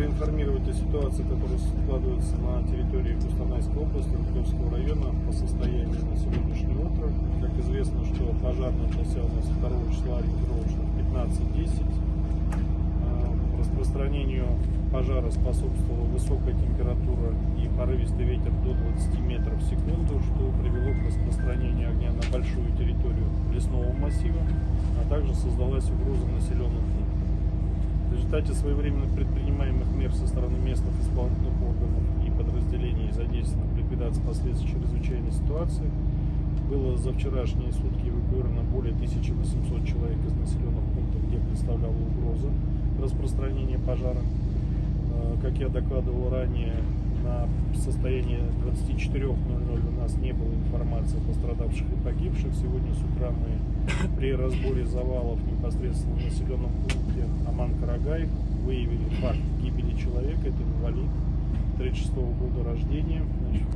проинформировать о ситуации, которая складывается на территории Кустанайской области, Рублевского района по состоянию на сегодняшнее утро. Как известно, что пожар начался у нас 2 числа ориентировочно в 15.10. Э, Распространению пожара способствовала высокая температура и порывистый ветер до 20 метров в секунду, что привело к распространению огня на большую территорию лесного массива, а также создалась угроза населенным пунктам. В результате своевременно предпринимаемых в ликвидации последствий чрезвычайной ситуации было за вчерашние сутки эвакуировано более 1800 человек из населенных пунктов, где представляла угроза распространения пожара. Э, Как я докладывал ранее, на состояние 24.00 у нас не было информации о пострадавших и погибших. Сегодня с утра мы при разборе завалов непосредственно в населенном пункте Аман-Карагай выявили факт гибели человека. Это инвалид 36 года рождения. Значит,